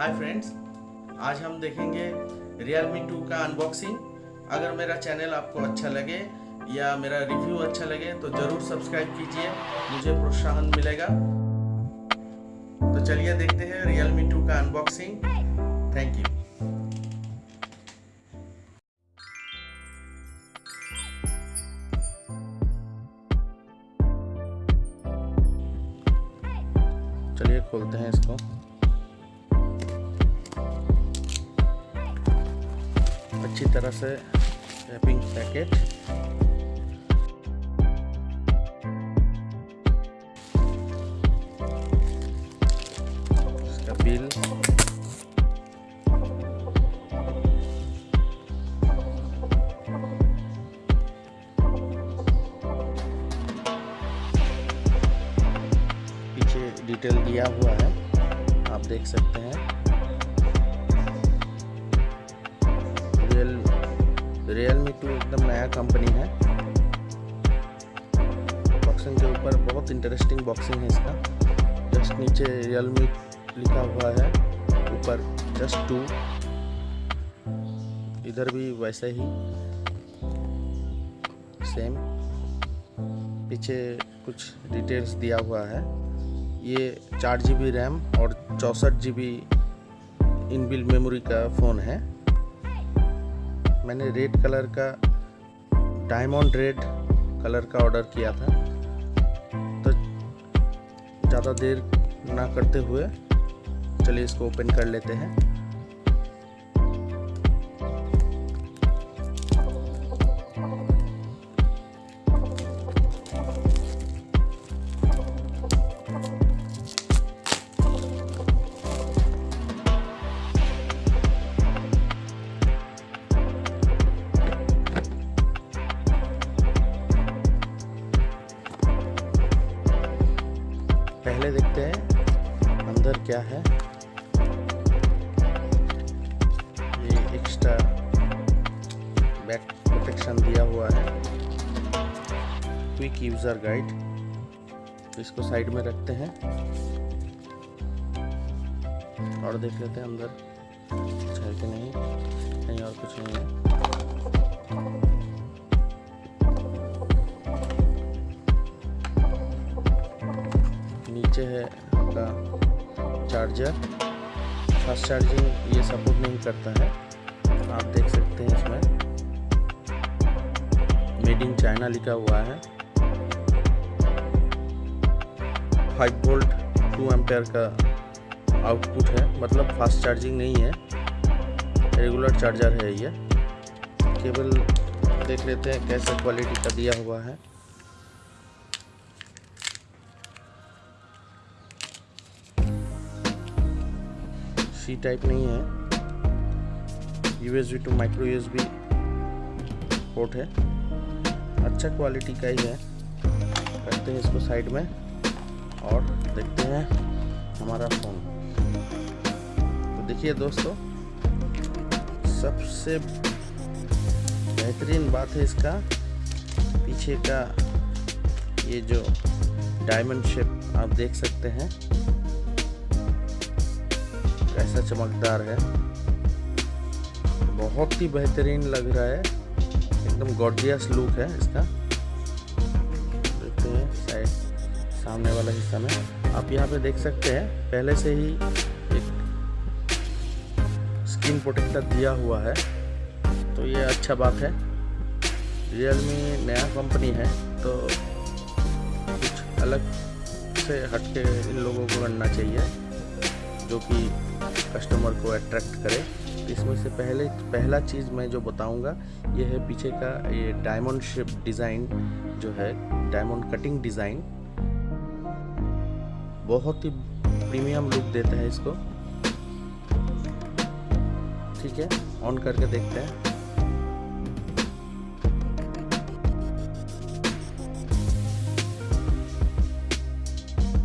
Hi friends आज हम देखेंगे Realme 2 का अनबॉक्सिंग अगर मेरा चैनल आपको अच्छा लगे या मेरा रिव्यू अच्छा लगे तो ज़रूर सब्सक्राइब कीजिए, मुझे प्रोत्साहन मिलेगा। तो चलिए देखते हैं Realme 2 का अनबॉक्सिंग थैंक यू चलिए खोलते हैं इसको। अच्छी तरह से रैपिंग पैकेट इसका बिल पीछे डिटेल दिया हुआ है, आप देख सकते हैं। नया कंपनी है। बॉक्सिंग के ऊपर बहुत इंटरेस्टिंग बॉक्सिंग है इसका। जस्ट नीचे रियलमी लिखा हुआ है। ऊपर जस्ट टू इधर भी वैसे ही। सेम पीछे कुछ डिटेल्स दिया हुआ है। ये चार जी बी रैम और चौंसठ जी बी इनबिल मेमोरी का फ़ोन है। मैंने रेड कलर का डायमंड रेड कलर का ऑर्डर किया था। तो ज़्यादा देर ना करते हुए, चलिए इसको ओपन कर लेते हैं। क्या है? ये एक्स्ट्रा बैक प्रोटेक्शन दिया हुआ है। क्विक यूज़र गाइड इसको साइड में रखते हैं। और देख लेते हैं अंदर। कुछ है कि नहीं? कहीं और कुछ नहीं है। नीचे है आपका चार्जर फास्ट चार्जिंग ये सपोर्ट नहीं करता है। आप देख सकते हैं इसमें। मेड इन चाइना लिखा हुआ है। फाइव वोल्ट टू एम्पेयर का आउटपुट है। मतलब फास्ट चार्जिंग नहीं है। रेगुलर चार्जर है ये। केबल देख लेते हैं कैसे क्वालिटी का दिया हुआ है। सी टाइप नहीं है। USB to micro USB port है। अच्छा क्वालिटी का ही है। करते हैं इसको साइड में और देखते हैं हमारा फ़ोन तो देखिए दोस्तों, सबसे बेहतरीन बात है इसका पीछे का ये जो डायमंड शेप आप देख सकते हैं। कैसा चमकदार है। बहुत ही बेहतरीन लग रहा है। एकदम गॉर्जियस लुक है इसका। देखते हैं साइड सामने वाला हिस्सा में। आप यहाँ पे देख सकते हैं, पहले से ही एक स्किन प्रोटेक्टर दिया हुआ है। तो ये अच्छा बात है। रियलमी नया कंपनी है तो कुछ अलग से हटके इन लोगों को करना चाहिए, जो कि कस्टमर को अट्रैक्ट करे। इसमें से पहले, पहला चीज़ मैं जो बताऊँगा, ये है पीछे का ये डायमंड शेप डिज़ाइन जो है डायमंड कटिंग डिज़ाइन बहुत ही प्रीमियम लुक देता है इसको। ठीक है ऑन करके देखते हैं।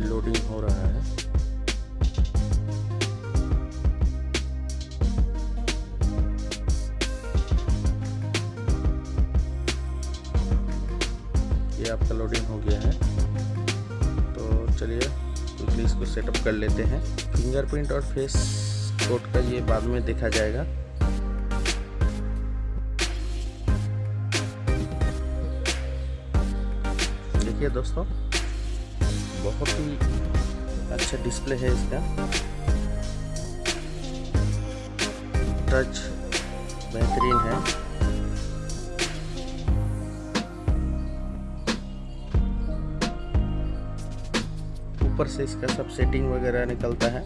लोडिंग हो रहा है। ये आपका लोडिंग हो गया है। तो चलिए क्विकली इसको सेटअप कर लेते हैं। फिंगरप्रिंट और फेस कोड का ये बाद में देखा जाएगा। देखिए दोस्तों, बहुत ही अच्छा डिस्प्ले है इसका। टच बेहतरीन है। ऊपर से इसका सब सेटिंग वगैरह निकलता है।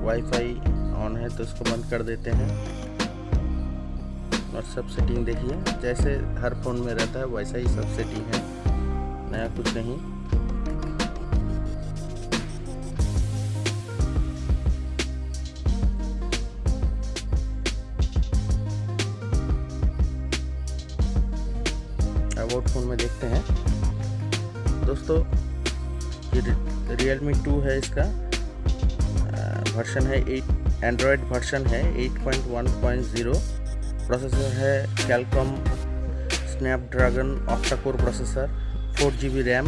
वाईफाई ऑन है तो इसको बंद कर देते हैं। और सब सेटिंग देखिए, जैसे हर फ़ोन में रहता है, वैसा ही सब सेटिंग है। नया कुछ नहीं। अबाउट फ़ोन में देखते हैं। दोस्तों ये रियलमी टू है इसका। वर्शन है एट एंड्रॉयड वर्शन है 8.1.0 प्रोसेसर है Qualcomm Snapdragon octacore processor four G B RAM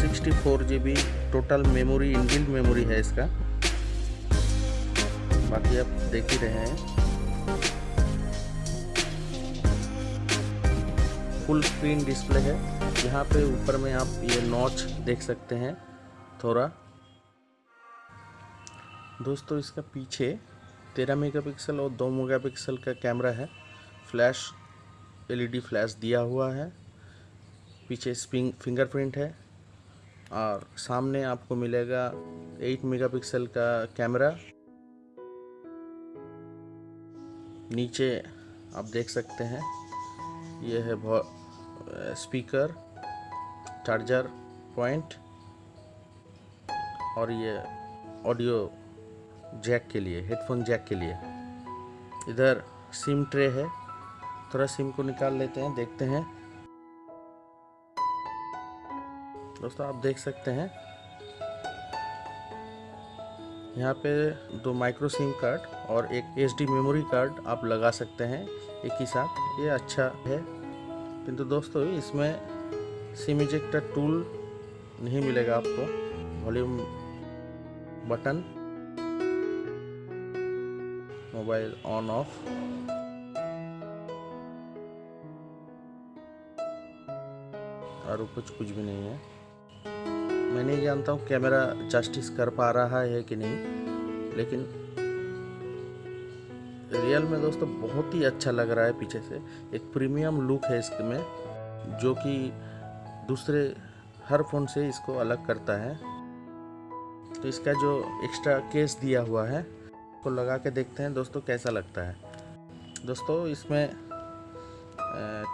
sixty four G B total memory inbuilt memory है इसका। बाकी आप देख ही रहे हैं। फुल स्क्रीन डिस्प्ले है। यहाँ पे ऊपर में आप ये नॉच देख सकते हैं थोड़ा। दोस्तों, इसका पीछे तेरह मेगापिक्सल और दो मेगापिक्सल का कैमरा है। फ्लैश एलईडी फ्लैश दिया हुआ है। पीछे फिंगरप्रिंट है। और सामने आपको मिलेगा 8 मेगापिक्सल का कैमरा नीचे आप देख सकते हैं। यह है स्पीकर चार्जर पॉइंट और ये ऑडियो जैक के लिए हेडफोन जैक के लिए। इधर सिम ट्रे है, थोड़ा सिम को निकाल लेते हैं, देखते हैं। दोस्तों, आप देख सकते हैं। यहाँ पे दो माइक्रो सिम कार्ड और एक एच मेमोरी कार्ड आप लगा सकते हैं, एक ही साथ। ये अच्छा है। किंतु दोस्तों, इसमें सिम इजेक्टर टूल नहीं मिलेगा आपको। Volume button mobile on off और कुछ कुछ भी नहीं है। मैं नहीं जानता हूँ कैमरा जस्टिस कर पा रहा है कि नहीं, लेकिन रियल में दोस्तों बहुत ही अच्छा लग रहा है पीछे से। एक प्रीमियम लुक है इसमें, जो कि दूसरे हर फ़ोन से इसको अलग करता है। तो इसका जो एक्स्ट्रा केस दिया हुआ है, उसको लगा के देखते हैं दोस्तों कैसा लगता है। दोस्तों इसमें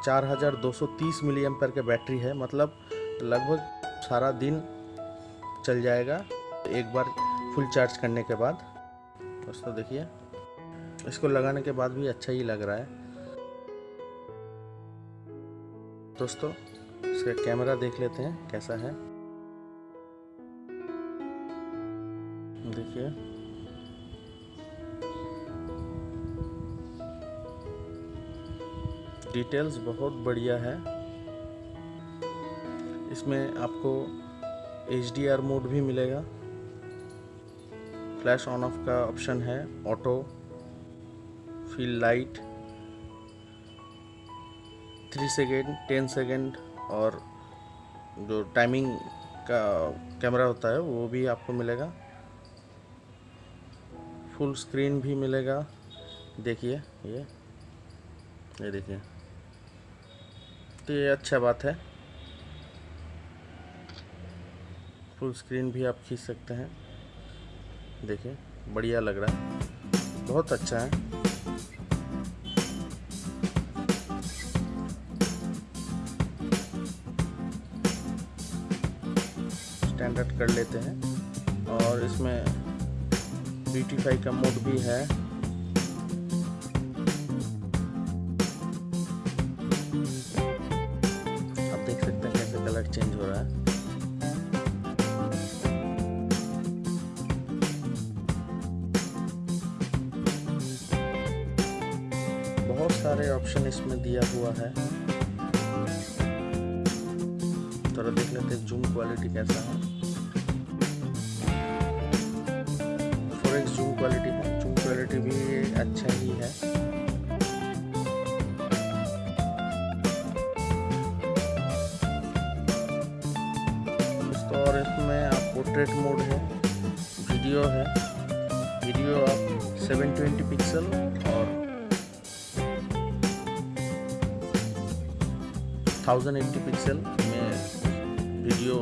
चार हज़ार दो सौ तीस मिली एम्पर के बैटरी है मतलब लगभग सारा दिन चल जाएगा, एक बार फुल चार्ज करने के बाद। दोस्तों देखिए। इसको लगाने के बाद भी अच्छा ही लग रहा है। दोस्तों, इसका कैमरा देख लेते हैं कैसा है। देखिए। डिटेल्स बहुत बढ़िया है। इसमें आपको एचडीआर मोड भी मिलेगा। फ्लैश ऑन ऑफ़ का ऑप्शन है, auto. Fill light three second ten second और जो टाइमिंग का कैमरा होता है, वो भी आपको मिलेगा। फुल स्क्रीन भी मिलेगा। देखिए, ये ये देखिए। तो ये अच्छा बात है। फुल स्क्रीन भी आप खींच सकते हैं। देखिए, बढ़िया लग रहा है। बहुत अच्छा है। स्टैंडर्ड कर लेते हैं। और इसमें ब्यूटीफाई का मोड भी है। आप देख सकते हैं कैसे कलर चेंज हो रहा है। बहुत सारे ऑप्शन इसमें दिया हुआ है। थोड़ा देख लेते हैं जूम क्वालिटी कैसा है। भी अच्छा ही। है तो और इसमें आप पोर्ट्रेट मोड है वीडियो है। वीडियो आप 720 पिक्सल और 1080 पिक्सल में वीडियो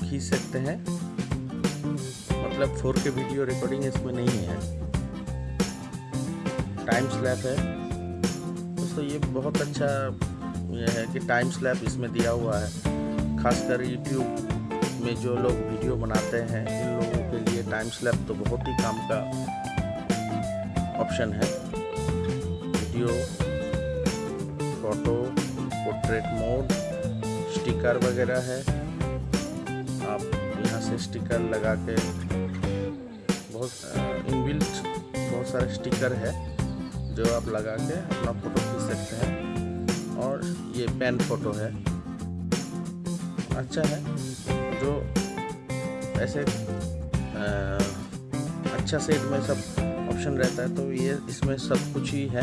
खींच सकते हैं। मतलब 4K वीडियो रिकॉर्डिंग इसमें नहीं है। टाइम स्लैप है। दोस्तों, ये बहुत अच्छा ये है कि टाइम स्लैप इसमें दिया हुआ है। खासकर यूट्यूब में जो लोग वीडियो बनाते हैं, इन लोगों के लिए टाइम स्लैप तो बहुत ही काम का ऑप्शन है। Video photo portrait mode sticker वगैरह है। आप यहाँ से स्टिकर लगा के बहुत इनबिल्ट बहुत सारे स्टिकर है। जो आप लगा के अपना फ़ोटो खींच सकते हैं। और ये पेन फ़ोटो है। अच्छा है। जो ऐसे आ, अच्छा सेट में सब ऑप्शन रहता है तो ये इसमें सब कुछ ही है।